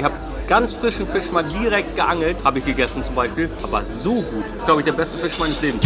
Ich habe ganz frischen Fisch mal direkt geangelt, habe ich gegessen zum Beispiel. Aber so gut. Das ist, glaube ich, der beste Fisch meines Lebens.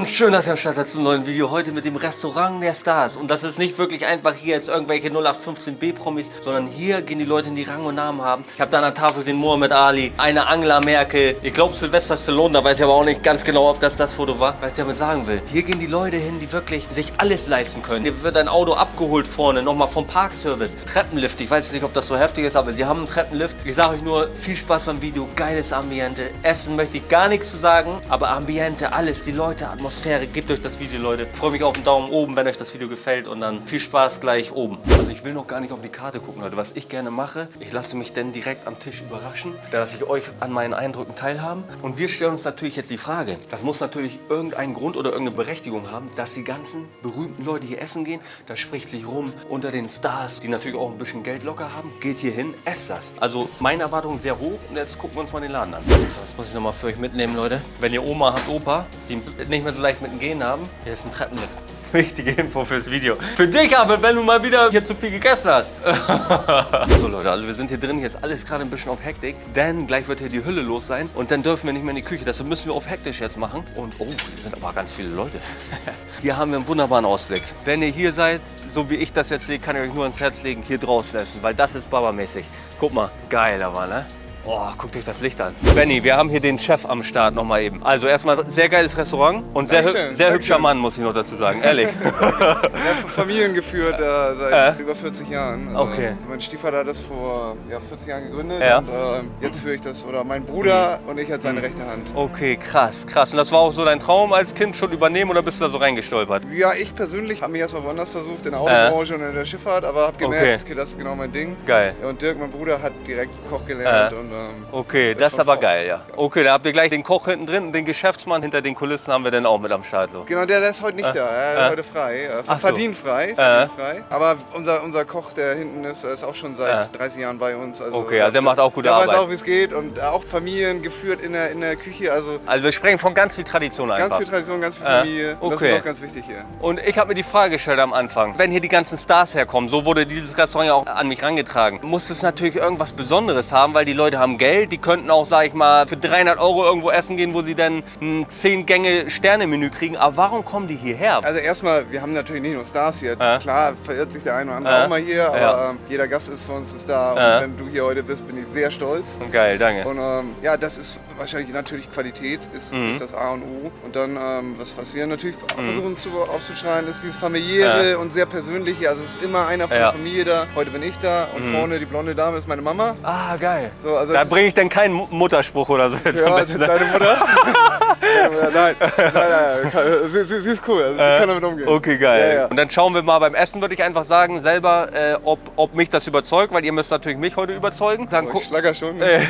Und schön, dass ihr am Start seid zum neuen Video. Heute mit dem Restaurant der Stars. Und das ist nicht wirklich einfach hier jetzt irgendwelche 0815B-Promis, sondern hier gehen die Leute, die Rang und Namen haben. Ich habe da an der Tafel gesehen Mohamed Ali, eine Angela Merkel. Ich glaube Sylvester Stallone, da weiß ich aber auch nicht ganz genau, ob das das Foto war. Was ich damit sagen will. Hier gehen die Leute hin, die wirklich sich alles leisten können. Hier wird ein Auto abgeholt vorne, nochmal vom Parkservice. Treppenlift, ich weiß nicht, ob das so heftig ist, aber sie haben einen Treppenlift. Ich sage euch nur, viel Spaß beim Video, geiles Ambiente. Essen möchte ich gar nichts zu sagen, aber Ambiente, alles, die Leute, Atmosphäre. Gebt euch das Video, Leute. Ich freue mich auf einen Daumen oben, wenn euch das Video gefällt und dann viel Spaß gleich oben. Also ich will noch gar nicht auf die Karte gucken, Leute. Was ich gerne mache, ich lasse mich denn direkt am Tisch überraschen. Da lasse ich euch an meinen Eindrücken teilhaben. Und wir stellen uns natürlich jetzt die Frage, das muss natürlich irgendeinen Grund oder irgendeine Berechtigung haben, dass die ganzen berühmten Leute hier essen gehen. Das spricht sich rum unter den Stars, die natürlich auch ein bisschen Geld locker haben. Geht hier hin, esst das. Also meine Erwartungen sehr hoch und jetzt gucken wir uns mal den Laden an. Das muss ich nochmal für euch mitnehmen, Leute. Wenn ihr Oma habt, Opa, die nicht mehr so leicht mit dem Gehen haben, hier ist ein Treppenlift. Wichtige Info fürs Video. Für dich aber, wenn du mal wieder hier zu viel gegessen hast. so Leute, also wir sind hier drin, hier ist alles gerade ein bisschen auf Hektik, denn gleich wird hier die Hülle los sein und dann dürfen wir nicht mehr in die Küche. Deshalb müssen wir auf hektisch jetzt machen. Und oh, hier sind aber ganz viele Leute. hier haben wir einen wunderbaren Ausblick. Wenn ihr hier seid, so wie ich das jetzt sehe, kann ich euch nur ans Herz legen, hier draußen essen, weil das ist Baba-mäßig. Guck mal, geil aber, ne? Oh, guckt euch das Licht an. Benny, wir haben hier den Chef am Start nochmal eben. Also erstmal sehr geiles Restaurant und sehr, Dankeschön, sehr hübscher Mann, muss ich noch dazu sagen, ehrlich. Ja, Familien geführt äh, seit Äh? über 40 Jahren. Also, Okay. Mein Stiefvater hat das vor ja, 40 Jahren gegründet Ja. und äh, jetzt führe ich das, oder mein Bruder und ich als seine rechte Hand. Okay, krass, krass. Und das war auch so dein Traum als Kind schon übernehmen oder bist du da so reingestolpert? Ja, ich persönlich habe mich erstmal woanders versucht, in der Autobranche und in der Schifffahrt, aber habe gemerkt, Okay. okay. das ist genau mein Ding. Geil. Und Dirk, mein Bruder, hat direkt Koch gelernt. Äh. Und, ähm, Okay, Das das ist aber geil, ja. Okay, da habt ihr gleich den Koch hinten drin und den Geschäftsmann hinter den Kulissen haben wir dann auch mit am Start. So. Genau, der, der ist heute nicht da, er ist äh. heute frei. Äh, so. verdient frei, frei. Aber unser, unser Koch, der hinten ist, ist auch schon seit Äh. 30 Jahren bei uns. Also, Okay, also der macht auch gute der Arbeit. weiß auch, wie es geht und auch Familien geführt in der, in der Küche. Also Also wir sprechen von ganz viel Tradition einfach. Ganz viel Tradition, ganz viel Äh, Familie. Das okay. ist auch ganz wichtig hier. Und ich habe mir die Frage gestellt am Anfang, wenn hier die ganzen Stars herkommen, so wurde dieses Restaurant ja auch an mich rangetragen, muss es natürlich irgendwas Besonderes haben, weil die Leute haben Geld, die könnten auch, sag ich mal, für 300 Euro irgendwo essen gehen, wo sie dann ein 10-Gänge-Sterne-Menü kriegen. Aber warum kommen die hierher? Also erstmal, wir haben natürlich nicht nur Stars hier. Äh. Klar verirrt sich der eine oder andere Äh. auch mal hier, aber Ja. ähm, jeder Gast ist für uns ein Star. Äh. Und wenn du hier heute bist, bin ich sehr stolz. Geil, danke. Und ähm, ja, das ist wahrscheinlich natürlich Qualität, ist, Mhm. ist das A und O. Und dann, ähm, was, was wir natürlich versuchen zu, aufzuschreien, ist dieses familiäre und sehr persönliche. Also es ist immer einer von Ja. der Familie da. Heute bin ich da und vorne die blonde Dame ist meine Mama. Ah, geil. So, also Da es ist- bringe ich dann keinen Mu- Mutterspruch oder so jetzt am Ja, besten. ne? deine Mutter? Nein, nein, nein, kann- sie, sie, sie ist cool, also sie kann damit umgehen. Okay, geil. Ja, ja. Und dann schauen wir mal beim Essen, würde ich einfach sagen, selber, äh, ob, ob mich das überzeugt, weil ihr müsst natürlich mich heute überzeugen. Dann Oh, ich schlager schon. Äh.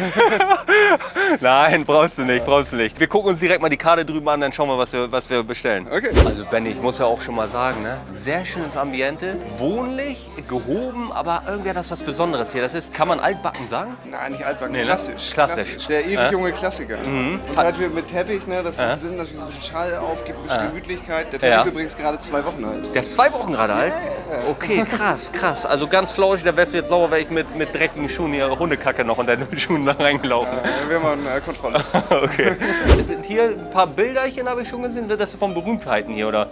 Nein, brauchst du nicht, brauchst du nicht. Wir gucken uns direkt mal die Karte drüben an, dann schauen wir, was wir, was wir bestellen. Okay. Also Benny, ich muss ja auch schon mal sagen, ne? sehr schönes Ambiente, wohnlich, gehoben, aber irgendwie hat das was Besonderes hier. Das ist, kann man altbacken sagen? Nein, nicht altbacken, Nee, ne? klassisch. Klassisch. Der ewig Äh? junge Klassiker. Und halt mit Teppich, ne, das Äh? ist drin, natürlich ein bisschen Schall auf, gibt ein bisschen Gemütlichkeit. Der Teppich Ja. ist übrigens gerade zwei Wochen alt. Der ist zwei Wochen gerade alt? Okay, krass, krass. Also ganz flauschig, da wärst du jetzt sauer, wäre ich mit, mit dreckigen Schuhen hier Hundekacke noch unter den Schuhen da reingelaufen. Äh, wir haben eine Kontrolle. Okay. Es sind hier ein paar Bilderchen, habe ich schon gesehen. Sind das von Berühmtheiten hier, oder?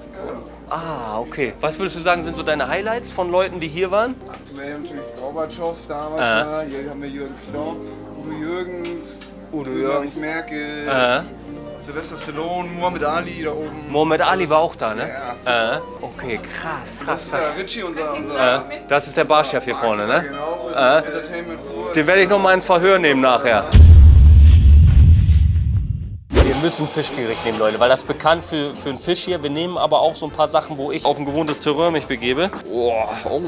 Ah, okay. Was würdest du sagen, sind so deine Highlights von Leuten, die hier waren? Aktuell natürlich Gorbatschow damals, Äh. da. hier haben wir Jürgen Klopp, Udo Jürgens, Udo Jürgens. Merkel, Äh, Sylvester Stallone, Muhammad Ali da oben. Mohamed Ali war auch da, ne? Ja. Äh, okay, krass, Das krass. ist der Richie, unser, unser Äh, das ist der Barchef hier vorne, ne? genau, ist Äh. Den werde ich noch mal ins Verhör nehmen nachher. Wir müssen Fischgericht nehmen, Leute, weil das ist bekannt für, für einen Fisch hier. Wir nehmen aber auch so ein paar Sachen, wo ich auf ein gewohntes Terrain mich begebe. Oh, oh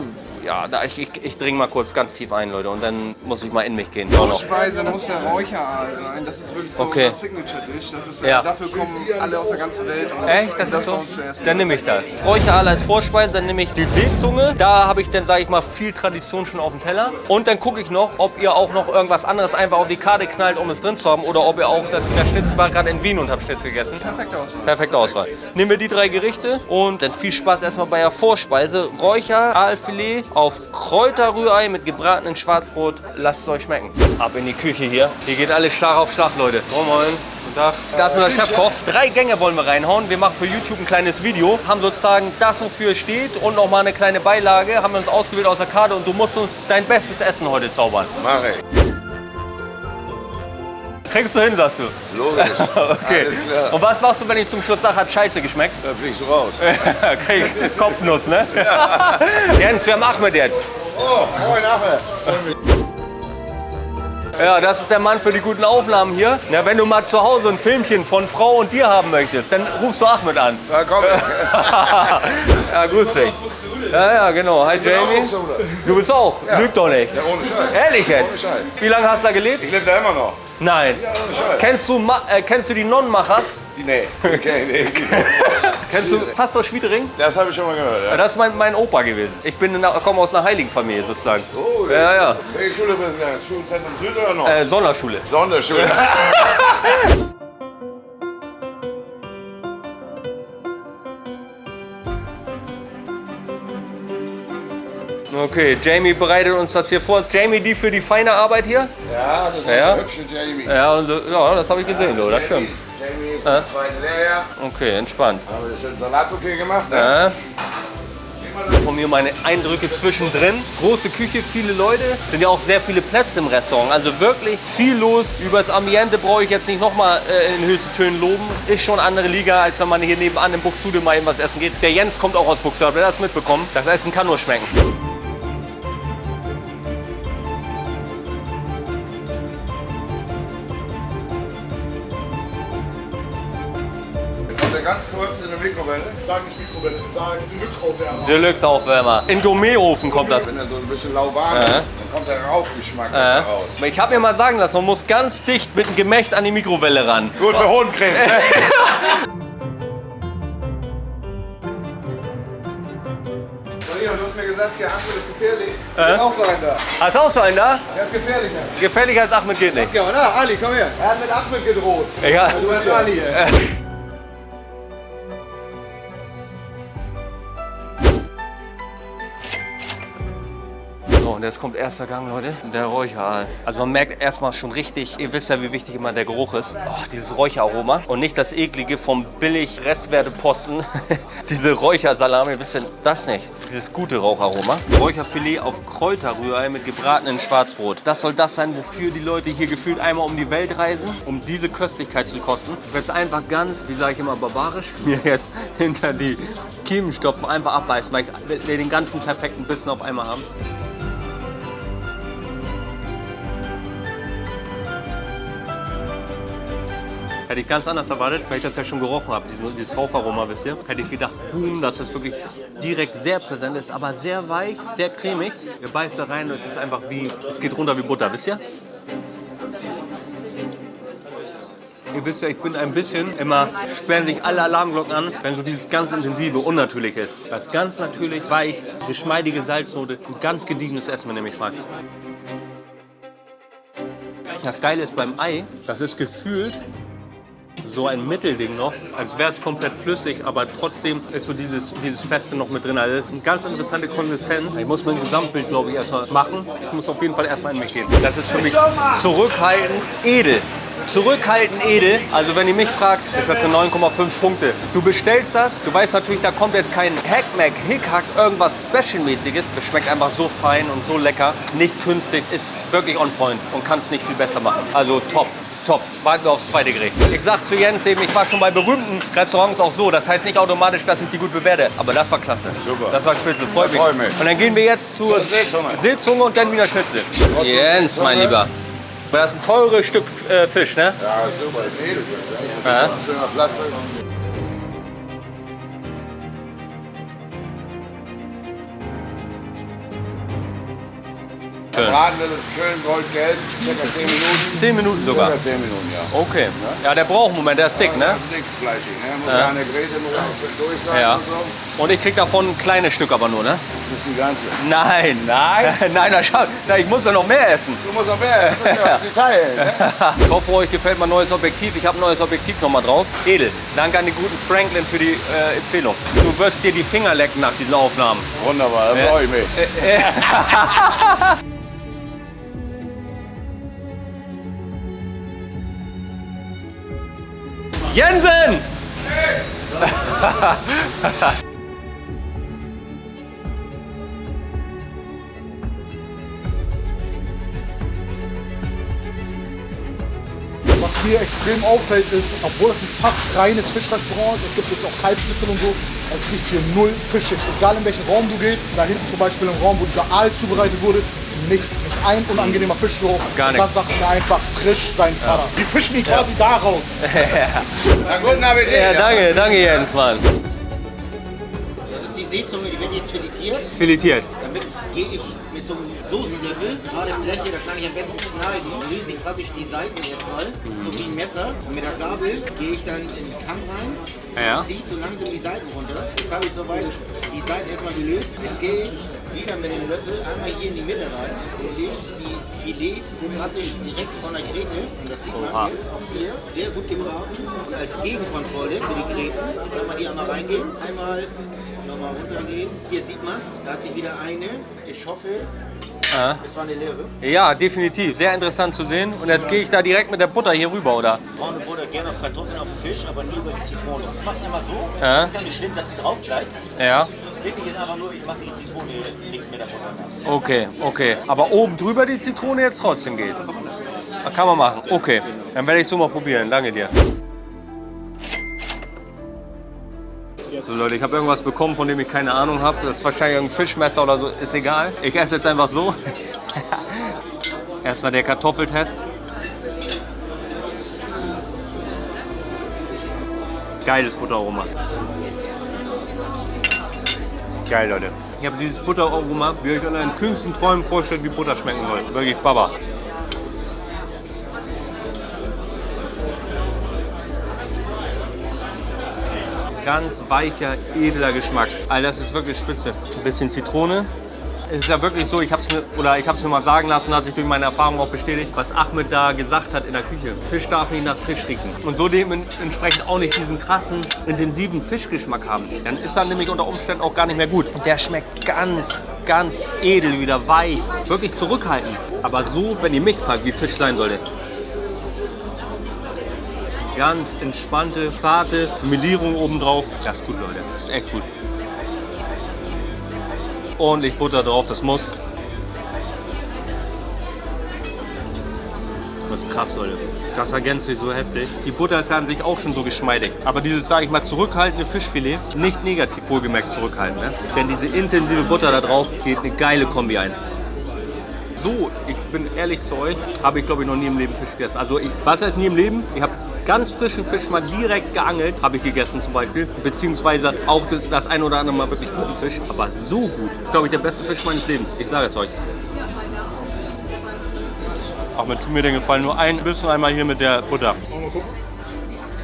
ja, da, ich, ich, ich dringe mal kurz ganz tief ein, Leute, und dann muss ich mal in mich gehen. Noch. Speise muss der Räucheraal sein. Das ist wirklich so Okay. das Signature-Dish. Das ist, äh, Ja. Dafür kommen alle aus der ganzen Welt. Echt? Das ist bei so? Dann nehme ich das. Räucheraal als Vorspeise, dann nehme ich die Seezunge. Da habe ich dann, sage ich mal, viel Tradition schon auf dem Teller. Und dann gucke ich noch, ob ihr auch noch irgendwas anderes einfach auf die Karte knallt, um es drin zu haben. Oder ob ihr auch, das Wiener Schnitzel war gerade in Wien und habt Schnitzel gegessen. Perfekte Auswahl. Perfekte Auswahl. Nehmen wir die drei Gerichte und dann viel Spaß erstmal bei der Vorspeise. Räucher, Aalfilet auf Kräuterrührei mit gebratenen Schwarzbrot. Lasst es euch schmecken. Ab in die Küche hier. Hier geht alles Schlag auf Schlag, Leute. Guten Tag. Das ist unser Chefkoch. Drei Gänge wollen wir reinhauen. Wir machen für YouTube ein kleines Video. Haben sozusagen das, wofür es steht und noch mal eine kleine Beilage. Haben wir uns ausgewählt aus der Karte und du musst uns dein bestes Essen heute zaubern. Mach ich. Kriegst du hin, sagst du. Logisch. Okay. Alles klar. Und was machst du, wenn ich zum Schluss sage, hat scheiße geschmeckt? Da fliegst du raus. Krieg Kopfnuss, ne? Jens, wir haben Ahmed jetzt. Oh, moin nachher. Ja, das ist der Mann für die guten Aufnahmen hier. Ja, wenn du mal zu Hause ein Filmchen von Frau und dir haben möchtest, dann rufst du Ahmed an. Da komm ja, grüß dich. Ja, ja, genau. Hi Jamie. Du bist auch. Lüg doch nicht. Ja, ohne Scheiß. Ehrlich jetzt? Ohne Scheiß. Wie lange hast du da gelebt? Ich lebe da immer noch. Nein. Scheiß. Kennst du, Ma äh, kennst du die Nonnenmachers? Die, nee, okay, nee. Kennst du Pastor Schwiedering? Das habe ich schon mal gehört. Ja, Ja. Das ist mein, mein Opa gewesen. Ich bin komme aus einer heiligen Familie sozusagen. Oh, Ja, ja. Welche Schule bist du denn? Schulzentrum Süd oder noch? Äh, Sonderschule. Sonderschule. Okay, Jamie bereitet uns das hier vor. Ist Jamie die für die feine Arbeit hier? Ja, das ist Ja. der hübsche Jamie. Ja, und ja das habe ich gesehen, du, das stimmt. Jamie ist der zweite Lehrjahr. Okay, entspannt. Haben wir schön Salatbouquet gemacht. Ne? Ja. Von mir meine Eindrücke zwischendrin. Große Küche, viele Leute. Sind ja auch sehr viele Plätze im Restaurant. Also wirklich viel los. Über das Ambiente brauche ich jetzt nicht nochmal äh, in höchsten Tönen loben. Ist schon andere Liga, als wenn man hier nebenan im Buxtehude mal eben was essen geht. Der Jens kommt auch aus Buxtehude, wer das mitbekommen. Das Essen kann nur schmecken. Ganz kurz in der Mikrowelle. Sag nicht Mikrowelle, sag Deluxe-Aufwärmer. Deluxe-Aufwärmer. In Gourmetofen kommt das. Wenn er so ein bisschen lauwarm ist, dann kommt der Rauchgeschmack besser raus. Ich habe mir mal sagen lassen, man muss ganz dicht mit dem Gemächt an die Mikrowelle ran. Gut für Hodenkrebs. ne? Du hast mir gesagt, hier Ahmed ist gefährlich. Ich hab auch so einen da. Hast du auch so einen da? Der ist gefährlicher. Gefährlicher als Ahmed geht nicht. Ja, na, Ali, komm her. Er hat mit Ahmed gedroht. Ja. Du bist Ali. ey. Und jetzt kommt erster Gang, Leute. Der Räucheraal. Also man merkt erstmal schon richtig, ihr wisst ja, wie wichtig immer der Geruch ist. Oh, dieses Räucheraroma. Und nicht das eklige vom billig Restwerteposten. Diese Räuchersalami, wisst ihr das nicht? Dieses gute Raucharoma. Räucherfilet auf Kräuterrührei mit gebratenen Schwarzbrot. Das soll das sein, wofür die Leute hier gefühlt einmal um die Welt reisen, um diese Köstlichkeit zu kosten. Ich werde es einfach ganz, wie sage ich immer, barbarisch, mir jetzt hinter die Kiemen stopfen, einfach abbeißen, weil ich will den ganzen perfekten Bissen auf einmal haben. Hätte ich ganz anders erwartet, weil ich das ja schon gerochen habe, diesen, dieses Raucharoma, wisst ihr. Hätte ich gedacht, boom, dass das wirklich direkt sehr präsent ist, aber sehr weich, sehr cremig. Ihr beißt da rein und es ist einfach wie, es geht runter wie Butter, wisst ihr? Ihr wisst ja, ich bin ein bisschen, immer sperren sich alle Alarmglocken an, wenn so dieses ganz intensive, unnatürlich ist. Das ganz natürlich, weich, geschmeidige Salznote, ein ganz gediegenes Essen, wenn ihr mich fragt. Das Geile ist beim Ei, das ist gefühlt so ein Mittelding noch, als wäre es komplett flüssig, aber trotzdem ist so dieses, dieses Feste noch mit drin. Also das ist eine ganz interessante Konsistenz. Ich muss mein Gesamtbild, glaube ich, erstmal machen. Ich muss auf jeden Fall erstmal in mich gehen. Das ist für mich zurückhaltend edel. Zurückhaltend edel. Also wenn ihr mich fragt, ist das eine 9,5 Punkte. Du bestellst das, du weißt natürlich, da kommt jetzt kein Hackmack, Hickhack, irgendwas Special-mäßiges. Es schmeckt einfach so fein und so lecker. Nicht künstlich, ist wirklich on point und kann es nicht viel besser machen. Also top. Top. Warten wir aufs zweite Gericht. Ich sag zu Jens eben, ich war schon bei berühmten Restaurants auch so. Das heißt nicht automatisch, dass ich die gut bewerte. Aber das war klasse. Super. Das war spitze. Freut mich. Freut mich. Und dann gehen wir jetzt zur Seezunge. Seezunge und dann wieder Schnitzel. Jens, mein Lieber. Das ist ein teures Stück äh, Fisch, ne? Ja, super, Edelfisch. Ja. Ja. Schöner Plattfisch. Braten wird es schön goldgelb, circa 10 Minuten. 10 Minuten sogar. Circa 10 Minuten, ja. Okay. Ja, der braucht einen Moment, der ist dick, ne? Das ist dickfleischig, ne? Muss ja. eine Gräte muss auch schön durch sein Ja. und so. Und ich krieg davon ein kleines Stück aber nur, ne? Das ist die ganze. Nein. Nein? Nein, na, schau, na, ich muss ja noch mehr essen. Du musst auch mehr, musst ja teilen, ne? Ich hoffe, euch gefällt mein neues Objektiv. Ich habe ein neues Objektiv nochmal drauf. Edel. Danke an den guten Franklin für die äh, Empfehlung. Du wirst dir die Finger lecken nach diesen Aufnahmen. Wunderbar, da freue ich mich. Jensen! Was mir extrem auffällt ist, obwohl es ein fast reines Fischrestaurant ist, es gibt jetzt auch Kalbschnitzel und so, es riecht hier null fischig. Egal in welchen Raum du gehst, da hinten zum Beispiel im Raum, wo dieser Aal zubereitet wurde, nichts, nicht ein unangenehmer Fischgeruch. Gar Und Das sagt mir einfach frisch sein Vater. Die fischen ihn quasi da raus. Na, guten Appetit. Ja, danke, danke Jens, Mann. Das ist die Seezunge, die wird jetzt filetiert. Filetiert. Damit gehe ich Soßenlöffel, gerade Fläche, da kann ich am besten schneiden. Lese ich praktisch die Seiten erstmal, so wie ein Messer. Und mit der Gabel gehe ich dann in den Kamm rein. Ja. Ziehe so langsam die Seiten runter. Jetzt habe ich soweit die Seiten erstmal gelöst. Jetzt gehe ich wieder mit dem Löffel einmal hier in die Mitte rein und löse die Filets praktisch direkt von der Gräte. Und das sieht man Oha. jetzt auch hier. Sehr gut gebraten. Und als Gegenkontrolle für die Gräten kann man hier einmal reingehen. Einmal nochmal runtergehen. Hier sieht man es. Da hat sich wieder eine. Ich hoffe, es war eine leere. Ja, definitiv. Sehr interessant zu sehen. Und jetzt gehe ich da direkt mit der Butter hier rüber, oder? Braune Butter gerne auf Kartoffeln, auf den Fisch, aber nie über die Zitrone. Ich mach's einmal so. Ja. Es ist ja nicht schlimm, dass sie drauf bleibt. Ja. Wichtig ist einfach nur, ich mache die Zitrone jetzt nicht Butter nass. Okay, okay. Aber oben drüber die Zitrone jetzt trotzdem geht. Kann man machen. Okay. Dann werde ich so mal probieren. Danke dir. So Leute, ich habe irgendwas bekommen, von dem ich keine Ahnung habe. Das ist wahrscheinlich ein Fischmesser oder so. Ist egal. Ich esse jetzt einfach so. Erstmal der Kartoffeltest. Geiles Butteraroma. Geil, Leute. Ich habe dieses Butteraroma, wie ihr euch an euren kühnsten Träumen vorstellt, wie Butter schmecken soll. Wirklich Baba. Ganz weicher, edler Geschmack. All das ist wirklich spitze. Ein bisschen Zitrone. Es ist ja wirklich so, ich habe es mir, hab's mir mal sagen lassen, hat sich durch meine Erfahrung auch bestätigt, was Ahmed da gesagt hat in der Küche. Fisch darf nicht nach Fisch riechen. Und so dementsprechend auch nicht diesen krassen, intensiven Fischgeschmack haben. Dann ist er nämlich unter Umständen auch gar nicht mehr gut. Und der schmeckt ganz, ganz edel, wieder weich. Wirklich zurückhaltend. Aber so, wenn ihr mich fragt, wie Fisch sein sollte. Ganz entspannte, zarte Melierung obendrauf. Das ist gut, Leute. Das ist echt gut. Ordentlich Butter drauf, das muss. Das ist krass, Leute. Das ergänzt sich so heftig. Die Butter ist ja an sich auch schon so geschmeidig. Aber dieses, sage ich mal, zurückhaltende Fischfilet, nicht negativ wohlgemerkt zurückhaltend. Ne? Denn diese intensive Butter da drauf geht eine geile Kombi ein. So, ich bin ehrlich zu euch, habe ich glaube ich noch nie im Leben Fisch gegessen. Also ich, was heißt nie im Leben? Ich habe ganz frischen Fisch mal direkt geangelt, habe ich gegessen zum Beispiel. Beziehungsweise auch das, das ein oder andere Mal wirklich guten Fisch. Aber so gut. Das ist glaube ich der beste Fisch meines Lebens. Ich sage es euch. Ach, mir tut mir den Gefallen. Nur ein Bissen einmal hier mit der Butter. Mal gucken.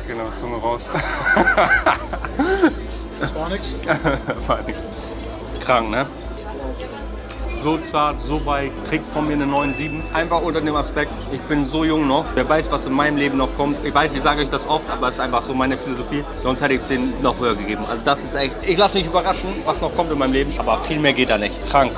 Genau, Zunge raus. Das war nichts. War nix. Krank, ne? So zart, so weich, kriegt von mir eine 9,7. Einfach unter dem Aspekt, ich bin so jung noch. Wer weiß, was in meinem Leben noch kommt. Ich weiß, ich sage euch das oft, aber es ist einfach so meine Philosophie. Sonst hätte ich den noch höher gegeben. Also das ist echt, ich lasse mich überraschen, was noch kommt in meinem Leben. Aber viel mehr geht da nicht. Krank.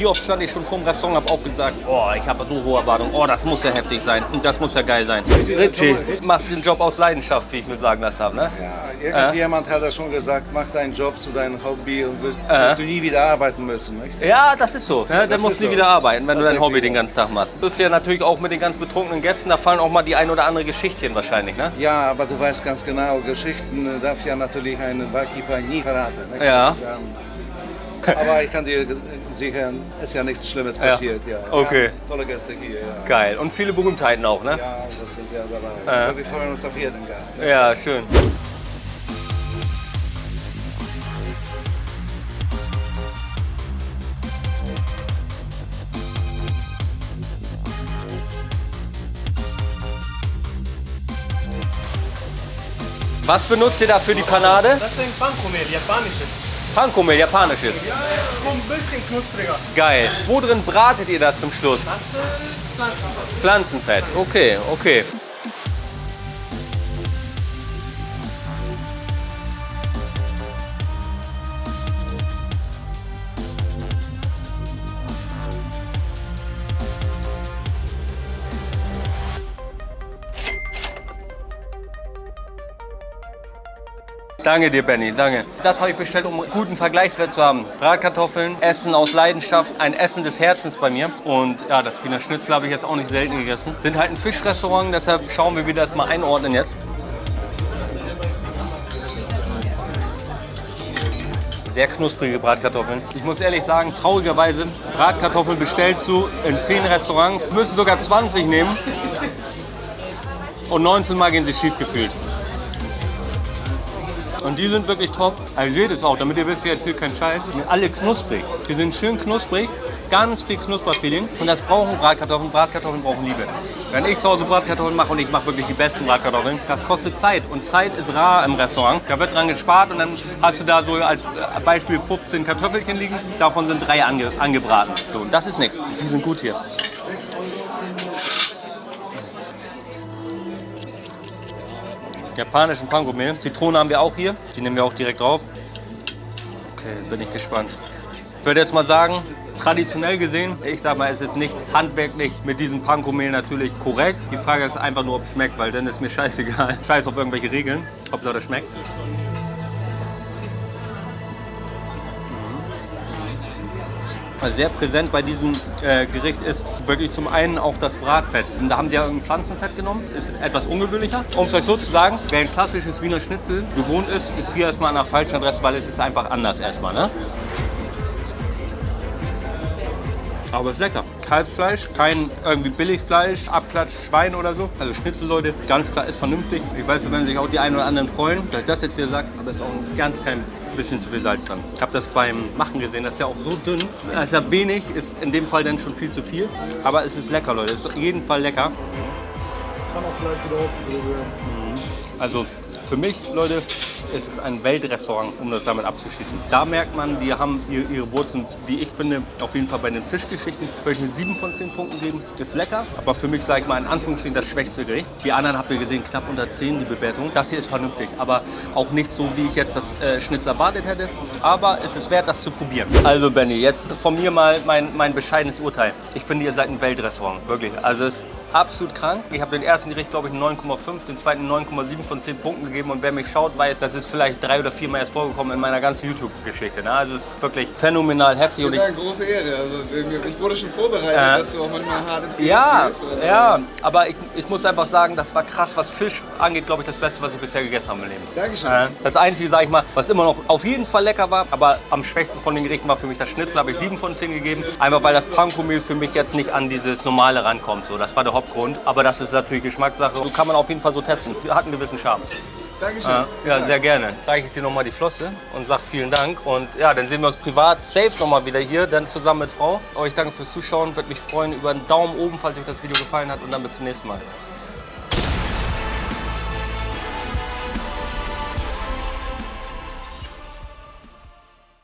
Wie oft stand ich schon vor dem Restaurant, habe auch gesagt, oh, ich habe so hohe Erwartungen, oh, das muss ja heftig sein und das muss ja geil sein. Richie, machst den Job aus Leidenschaft, wie ich mir sagen lassen habe, ne? Irgendjemand hat ja schon gesagt, mach deinen Job zu deinem Hobby und wirst, wirst du nie wieder arbeiten müssen. Nicht? Ja, das ist so. Ne? Dann Das musst du so. wieder arbeiten, wenn du Das dein ist Hobby den ganzen Tag machst. Du bist ja natürlich auch mit den ganz betrunkenen Gästen, da fallen auch mal die ein oder andere Geschichtchen wahrscheinlich, ne? Ja, aber du weißt ganz genau, Geschichten äh, darf ja natürlich ein Barkeeper nie verraten. Nicht? Ja. Aber ich kann dir sicher, ist ja nichts Schlimmes passiert. Ja. Okay. Ja, tolle Gäste hier. Ja. Geil. Und viele Berühmtheiten auch, ne? ja, das sind ja dabei. Aber wir freuen uns auf jeden Gast. Ja, schön. Was benutzt ihr da für die Panade? Das ist ein Pankomehl, japanisches. Pankomehl, japanisches. So ein bisschen knuspriger. Geil. Wo drin bratet ihr das zum Schluss? Das ist Pflanzenfett. Pflanzenfett. Okay, okay. Danke dir, Benny, danke. Das habe ich bestellt, um einen guten Vergleichswert zu haben. Bratkartoffeln, Essen aus Leidenschaft, ein Essen des Herzens bei mir. Und ja, das Wiener Schnitzel habe ich jetzt auch nicht selten gegessen. Sind halt ein Fischrestaurant, deshalb schauen wir, wie wir das mal einordnen jetzt. Sehr knusprige Bratkartoffeln. Ich muss ehrlich sagen, traurigerweise, Bratkartoffeln bestellst du in 10 Restaurants, müssen sogar 20 nehmen. Und 19 Mal gehen sie schief gefühlt. Und die sind wirklich top. Also seht es auch, damit ihr wisst, ich erzähle keinen Scheiß. Die sind alle knusprig. Die sind schön knusprig, ganz viel Knusperfeeling. Und das brauchen Bratkartoffeln. Bratkartoffeln brauchen Liebe. Wenn ich zu Hause Bratkartoffeln mache und ich mache wirklich die besten Bratkartoffeln, das kostet Zeit. Und Zeit ist rar im Restaurant. Da wird dran gespart und dann hast du da so als Beispiel 15 Kartoffelchen liegen. Davon sind drei ange angebraten. So, und das ist nichts. Die sind gut hier. Japanischen Panko-Mehl. Zitrone haben wir auch hier. Die nehmen wir auch direkt drauf. Okay, bin ich gespannt. Ich würde jetzt mal sagen, traditionell gesehen, ich sag mal, es ist nicht handwerklich mit diesem Panko-Mehl natürlich korrekt. Die Frage ist einfach nur, ob es schmeckt, weil dann ist mir scheißegal. Scheiß auf irgendwelche Regeln. Hauptsache das schmeckt. Sehr präsent bei diesem äh, Gericht ist wirklich zum einen auch das Bratfett. Und da haben die ja ein Pflanzenfett genommen, ist etwas ungewöhnlicher. Um es euch so zu sagen, wer ein klassisches Wiener Schnitzel gewohnt ist, ist hier erstmal an der falschen Adresse, weil es ist einfach anders erstmal. Ne? Aber es ist lecker. Kalbsfleisch, kein irgendwie Billigfleisch, Abklatsch, Schwein oder so. Also Schnitzel, Leute, ganz klar ist vernünftig. Ich weiß, da werden sich auch die einen oder anderen freuen, dass ich das jetzt wieder sage, aber es ist auch ein ganz klein bisschen zu viel Salz dran. Ich habe das beim Machen gesehen, das ist ja auch so dünn. Das ist ja wenig, ist in dem Fall dann schon viel zu viel. Aber es ist lecker, Leute. Es ist auf jeden Fall lecker. Kann auch gleich wieder werden. Also für mich, Leute, ist es ein Weltrestaurant, um das damit abzuschließen. Da merkt man, die haben ihre, Wurzeln, wie ich finde, auf jeden Fall bei den Fischgeschichten. Würde ich eine 7 von 10 Punkten geben. Ist lecker, aber für mich, sage ich mal, in Anführungsstrichen das schwächste Gericht. Die anderen habt ihr gesehen, knapp unter 10 die Bewertung. Das hier ist vernünftig, aber auch nicht so, wie ich jetzt das äh, Schnitzel erwartet hätte. Aber es ist wert, das zu probieren. Also Benny, jetzt von mir mal mein, mein bescheidenes Urteil. Ich finde, ihr seid ein Weltrestaurant, wirklich. Also es ist absolut krank. Ich habe den ersten Gericht, glaube ich, 9,5, den zweiten 9,7 von 10 Punkten gegeben. Und wer mich schaut, weiß, das ist vielleicht drei oder viermal erst vorgekommen in meiner ganzen YouTube-Geschichte. Ne? Also es ist wirklich phänomenal heftig. Und ich, Ja, große Ehre. Also, ich wurde schon vorbereitet, Ja. dass du auch manchmal hart ins Gericht ja, gehst. Ja, aber ich, ich muss einfach sagen, das war krass, was Fisch angeht, glaube ich, das Beste, was ich bisher gegessen habe im Leben. Dankeschön. Äh, Das Einzige, sage ich mal, was immer noch auf jeden Fall lecker war, aber am schwächsten von den Gerichten war für mich das Schnitzel, habe ich 7 von 10 gegeben. Einfach weil das Panko-Mehl für mich jetzt nicht an dieses Normale rankommt. So, das war der Hauptgrund. Aber das ist natürlich Geschmackssache. So kann man auf jeden Fall so testen. Hat einen gewissen Charme. Dankeschön. Ja, ja, sehr gerne. Reiche ich dir nochmal die Flosse und sag vielen Dank. Und ja, dann sehen wir uns privat safe nochmal wieder hier, dann zusammen mit Frau. Euch danke fürs Zuschauen. Würde mich freuen über einen Daumen oben, falls euch das Video gefallen hat. Und dann bis zum nächsten Mal.